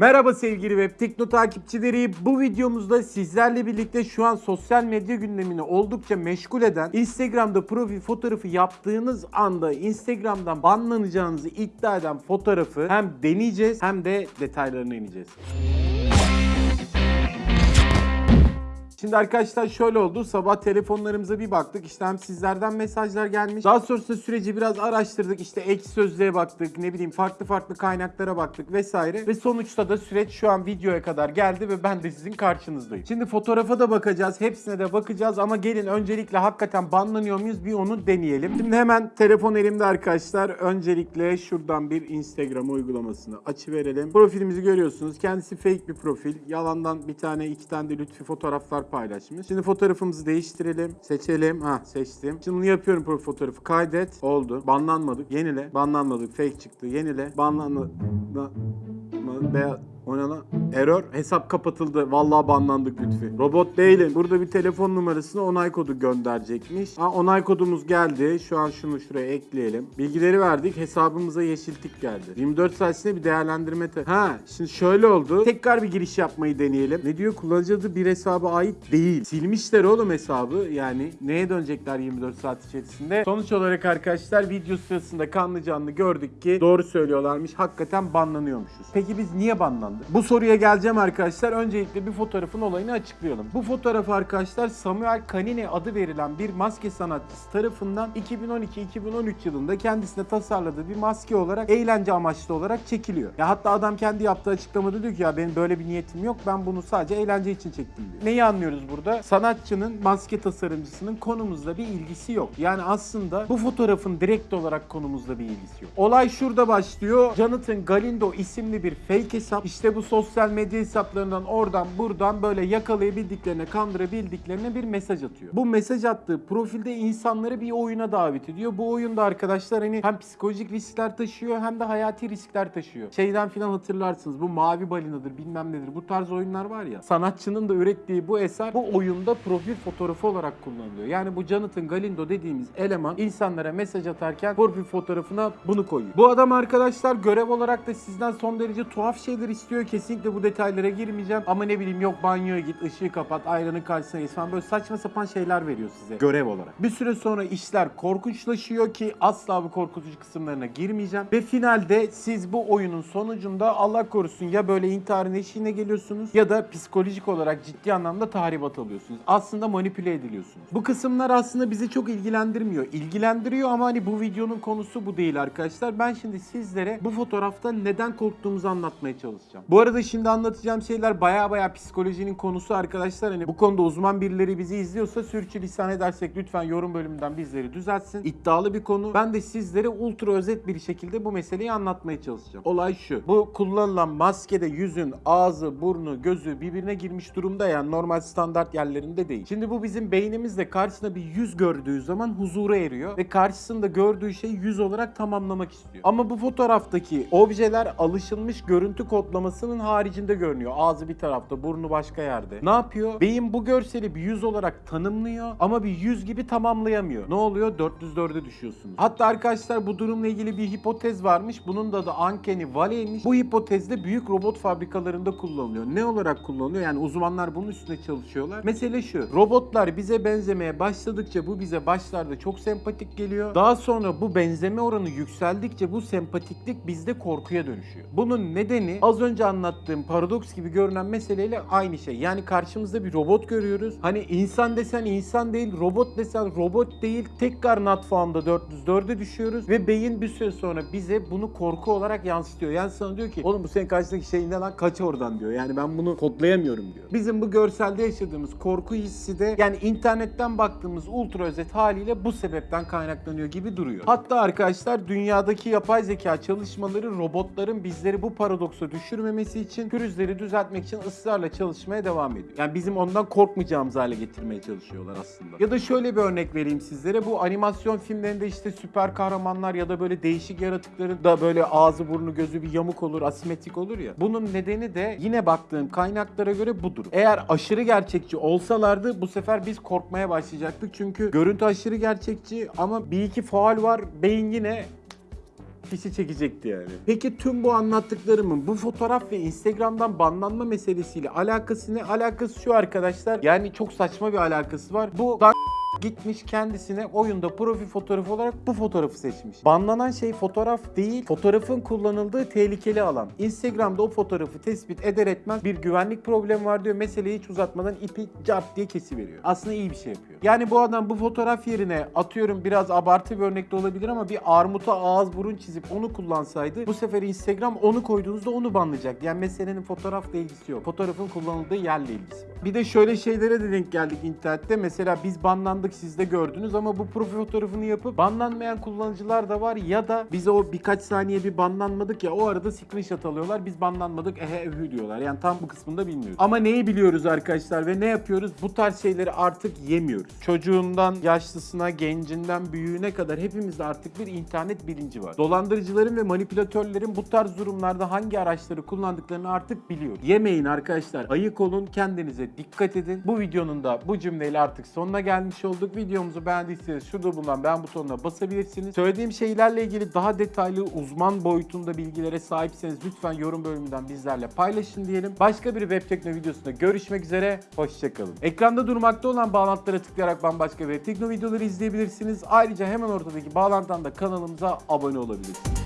Merhaba sevgili Web Tekno takipçileri. Bu videomuzda sizlerle birlikte şu an sosyal medya gündemini oldukça meşgul eden Instagram'da profil fotoğrafı yaptığınız anda Instagram'dan banlanacağınızı iddia eden fotoğrafı hem deneyeceğiz hem de detaylarına ineceğiz. Şimdi arkadaşlar şöyle oldu. Sabah telefonlarımıza bir baktık. İşte hem sizlerden mesajlar gelmiş. Daha sonrasında süreci biraz araştırdık. İşte ek sözlüğe baktık. Ne bileyim farklı farklı kaynaklara baktık vesaire. Ve sonuçta da süreç şu an videoya kadar geldi ve ben de sizin karşınızdayım. Şimdi fotoğrafa da bakacağız. Hepsine de bakacağız ama gelin öncelikle hakikaten banlanıyor muyuz bir onu deneyelim. Şimdi hemen telefon elimde arkadaşlar. Öncelikle şuradan bir Instagram uygulamasını açıverelim. Profilimizi görüyorsunuz. Kendisi fake bir profil. Yalandan bir tane iki tane de lütfi fotoğraflar paylaşmış. Şimdi fotoğrafımızı değiştirelim. Seçelim. Ha seçtim. Şimdi bunu yapıyorum profil fotoğrafı. Kaydet. Oldu. Banlanmadık. Yenile. Banlanmadık. Fake çıktı. Yenile. Banlanma... Ba- ma- Beyaz... O ne lan? Error. Hesap kapatıldı. Vallahi banlandık Lütfi. Robot değilim. Burada bir telefon numarasına onay kodu gönderecekmiş. Ha onay kodumuz geldi. Şu an şunu şuraya ekleyelim. Bilgileri verdik. Hesabımıza yeşil tik geldi. 24 saat içinde bir değerlendirme... ha şimdi şöyle oldu. Tekrar bir giriş yapmayı deneyelim. Ne diyor? Kullanıcı adı bir hesaba ait değil. Silmişler oğlum hesabı. Yani neye dönecekler 24 saat içerisinde? Sonuç olarak arkadaşlar video sırasında kanlı canlı gördük ki doğru söylüyorlarmış. Hakikaten banlanıyormuşuz. Peki biz niye banlandık? Bu soruya geleceğim arkadaşlar. Öncelikle bir fotoğrafın olayını açıklayalım. Bu fotoğraf arkadaşlar Samuel Canini adı verilen bir maske sanatçısı tarafından 2012-2013 yılında kendisine tasarladığı bir maske olarak eğlence amaçlı olarak çekiliyor. Ya hatta adam kendi yaptığı açıklamada diyor ki ya benim böyle bir niyetim yok. Ben bunu sadece eğlence için çektim diyor. Neyi anlıyoruz burada? Sanatçının maske tasarımcısının konumuzla bir ilgisi yok. Yani aslında bu fotoğrafın direkt olarak konumuzla bir ilgisi yok. Olay şurada başlıyor. Jonathan Galindo isimli bir fake hesap. İşte bu sosyal medya hesaplarından oradan buradan böyle yakalayabildiklerine, kandırabildiklerine bir mesaj atıyor. Bu mesaj attığı profilde insanları bir oyuna davet ediyor. Bu oyunda arkadaşlar hani hem psikolojik riskler taşıyor hem de hayati riskler taşıyor. Şeyden filan hatırlarsınız. Bu mavi balinadır bilmem nedir. Bu tarz oyunlar var ya. Sanatçının da ürettiği bu eser bu oyunda profil fotoğrafı olarak kullanılıyor. Yani bu Jonathan Galindo dediğimiz eleman insanlara mesaj atarken profil fotoğrafına bunu koyuyor. Bu adam arkadaşlar görev olarak da sizden son derece tuhaf şeyler istiyor. Kesinlikle bu detaylara girmeyeceğim. Ama ne bileyim yok banyoya git, ışığı kapat, ayranın karşısına geç falan böyle saçma sapan şeyler veriyor size görev olarak. Bir süre sonra işler korkunçlaşıyor ki asla bu korkutucu kısımlarına girmeyeceğim. Ve finalde siz bu oyunun sonucunda Allah korusun ya böyle intiharın eşiğine geliyorsunuz ya da psikolojik olarak ciddi anlamda tahribat alıyorsunuz. Aslında manipüle ediliyorsunuz. Bu kısımlar aslında bizi çok ilgilendirmiyor. İlgilendiriyor ama hani bu videonun konusu bu değil arkadaşlar. Ben şimdi sizlere bu fotoğrafta neden korktuğumuzu anlatmaya çalışacağım. Bu arada şimdi anlatacağım şeyler baya baya psikolojinin konusu arkadaşlar. Hani bu konuda uzman birileri bizi izliyorsa sürçülisan edersek lütfen yorum bölümünden bizleri düzeltsin. İddialı bir konu. Ben de sizlere ultra özet bir şekilde bu meseleyi anlatmaya çalışacağım. Olay şu. Bu kullanılan maskede yüzün ağzı, burnu, gözü birbirine girmiş durumda yani normal standart yerlerinde değil. Şimdi bu bizim beynimizde karşısına bir yüz gördüğü zaman huzura eriyor ve karşısında gördüğü şey yüz olarak tamamlamak istiyor. Ama bu fotoğraftaki objeler alışılmış görüntü kodlamasının haricinde görünüyor. Ağzı bir tarafta, burnu başka yerde. Ne yapıyor? Beyin bu görseli bir yüz olarak tanımlıyor ama bir yüz gibi tamamlayamıyor. Ne oluyor? 404'e düşüyorsunuz. Hatta arkadaşlar bu durumla ilgili bir hipotez varmış. Bunun da adı Uncanny Valley'miş. Bu hipotezde büyük robot fabrikalarında kullanılıyor. Ne olarak kullanılıyor? Yani uzmanlar bunun üstüne çalışıyorlar. Mesele şu. Robotlar bize benzemeye başladıkça bu bize başlarda çok sempatik geliyor. Daha sonra bu benzeme oranı yükseldikçe bu sempatiklik bizde korkuya dönüşüyor. Bunun nedeni az önce anlattığım paradoks gibi görünen meseleyle aynı şey. Yani karşımızda bir robot görüyoruz. Hani insan desen insan değil, robot desen robot değil. Tekrar not found'a 404'e düşüyoruz ve beyin bir süre sonra bize bunu korku olarak yansıtıyor. Yani sana diyor ki oğlum bu senin karşıdaki şey ne lan kaç oradan diyor. Yani ben bunu kodlayamıyorum diyor. Bizim bu görselde yaşadığımız korku hissi de yani internetten baktığımız ultra özet haliyle bu sebepten kaynaklanıyor gibi duruyor. Hatta arkadaşlar dünyadaki yapay zeka çalışmaları robotların bizleri bu paradoksa düşürmemesi için pürüzleri düzeltmek için ısrarla çalışmaya devam ediyor. Yani bizim ondan korkmayacağımız hale getirmeye çalışıyorlar aslında. Ya da şöyle bir örnek vereyim sizlere. Bu animasyon filmlerinde işte süper kahramanlar ya da böyle değişik yaratıkların da böyle ağzı burnu gözü bir yamuk olur, asimetrik olur ya. Bunun nedeni de yine baktığım kaynaklara göre budur. Eğer aşırı gerçekçi olsalardı bu sefer biz korkmaya başlayacaktık. Çünkü görüntü aşırı gerçekçi ama bir iki faal var. Beyin yine kişi çekecekti yani. Peki tüm bu anlattıklarımın bu fotoğraf ve Instagram'dan banlanma meselesiyle alakası ne? Alakası şu arkadaşlar. Yani çok saçma bir alakası var. Bu gitmiş kendisine oyunda profil fotoğrafı olarak bu fotoğrafı seçmiş. Banlanan şey fotoğraf değil, fotoğrafın kullanıldığı tehlikeli alan. Instagram'da o fotoğrafı tespit eder etmez bir güvenlik problemi var diyor. Meseleyi hiç uzatmadan ipi cart diye kesiveriyor. Aslında iyi bir şey yapıyor. Yani bu adam bu fotoğraf yerine atıyorum biraz abartı bir örnek de olabilir ama bir armuta ağız burun çizip onu kullansaydı bu sefer Instagram onu koyduğunuzda onu banlayacak. Yani meselenin fotoğrafla ilgisi yok. Fotoğrafın kullanıldığı yerle ilgisi var. Bir de şöyle şeylere de denk geldik internette. Mesela biz banlandık siz de gördünüz ama bu profil fotoğrafını yapıp banlanmayan kullanıcılar da var ya da bize o birkaç saniye bir banlanmadık ya o arada screenshot alıyorlar. Biz banlanmadık ehe ehü diyorlar. Yani tam bu kısmını da bilmiyoruz. Ama neyi biliyoruz arkadaşlar ve ne yapıyoruz? Bu tarz şeyleri artık yemiyoruz. Çocuğundan yaşlısına, gencinden büyüğüne kadar hepimizde artık bir internet bilinci var. Dolandırıcıların ve manipülatörlerin bu tarz durumlarda hangi araçları kullandıklarını artık biliyor. Yemeyin arkadaşlar. Ayık olun, kendinize dikkat edin. Bu videonun da bu cümleyle artık sonuna gelmiş olduk. Videomuzu beğendiyseniz şurada bulunan beğen butonuna basabilirsiniz. Söylediğim şeylerle ilgili daha detaylı uzman boyutunda bilgilere sahipseniz lütfen yorum bölümünden bizlerle paylaşın diyelim. Başka bir web tekno videosunda görüşmek üzere. Hoşçakalın. Ekranda durmakta olan bağlantılara tıklayarak bambaşka web tekno videoları izleyebilirsiniz. Ayrıca hemen ortadaki bağlantıdan da kanalımıza abone olabilirsiniz.